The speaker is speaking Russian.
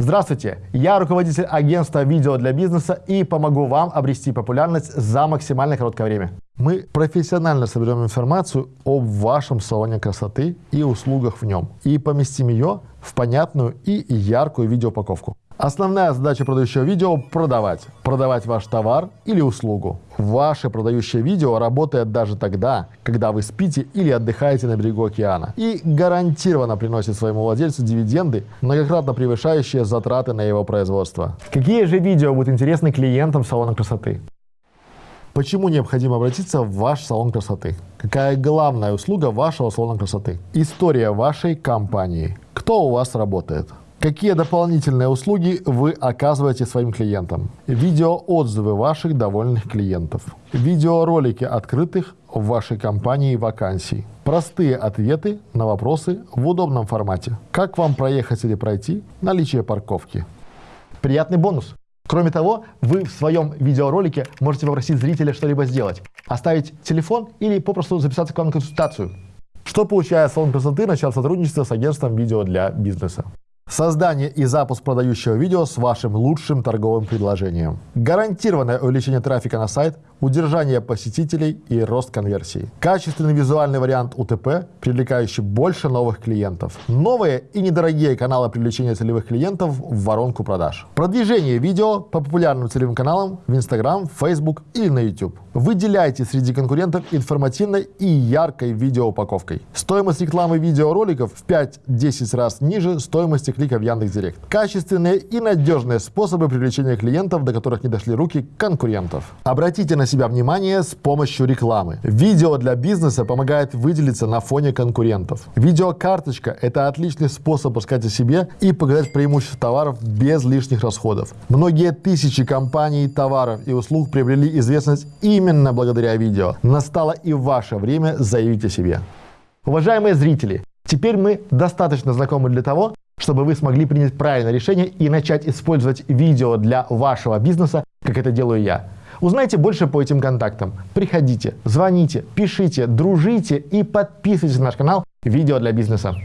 Здравствуйте, я руководитель агентства видео для бизнеса и помогу вам обрести популярность за максимально короткое время. Мы профессионально соберем информацию об вашем салоне красоты и услугах в нем и поместим ее в понятную и яркую видеоупаковку. Основная задача продающего видео – продавать. Продавать ваш товар или услугу. Ваше продающее видео работает даже тогда, когда вы спите или отдыхаете на берегу океана. И гарантированно приносит своему владельцу дивиденды, многократно превышающие затраты на его производство. Какие же видео будут интересны клиентам салона красоты? Почему необходимо обратиться в ваш салон красоты? Какая главная услуга вашего салона красоты? История вашей компании. Кто у вас работает? Какие дополнительные услуги вы оказываете своим клиентам? Видеоотзывы ваших довольных клиентов. Видеоролики открытых в вашей компании вакансий. Простые ответы на вопросы в удобном формате. Как вам проехать или пройти? Наличие парковки. Приятный бонус. Кроме того, вы в своем видеоролике можете попросить зрителя что-либо сделать. Оставить телефон или попросту записаться к вам на консультацию. Что получает салон красоты, начав сотрудничество с агентством видео для бизнеса. Создание и запуск продающего видео с вашим лучшим торговым предложением. Гарантированное увеличение трафика на сайт, удержание посетителей и рост конверсии. Качественный визуальный вариант УТП, привлекающий больше новых клиентов. Новые и недорогие каналы привлечения целевых клиентов в воронку продаж. Продвижение видео по популярным целевым каналам в Instagram, Facebook или на YouTube. Выделяйте среди конкурентов информативной и яркой видеоупаковкой. Стоимость рекламы видеороликов в 5-10 раз ниже стоимости клика в Яндекс.Директ. Качественные и надежные способы привлечения клиентов, до которых не дошли руки конкурентов. Обратите на себя внимание с помощью рекламы. Видео для бизнеса помогает выделиться на фоне конкурентов. Видеокарточка – это отличный способ рассказать о себе и показать преимущества товаров без лишних расходов. Многие тысячи компаний, товаров и услуг приобрели известность именно благодаря видео. Настало и ваше время заявить о себе. Уважаемые зрители, теперь мы достаточно знакомы для того, чтобы вы смогли принять правильное решение и начать использовать видео для вашего бизнеса, как это делаю я. Узнайте больше по этим контактам. Приходите, звоните, пишите, дружите и подписывайтесь на наш канал «Видео для бизнеса».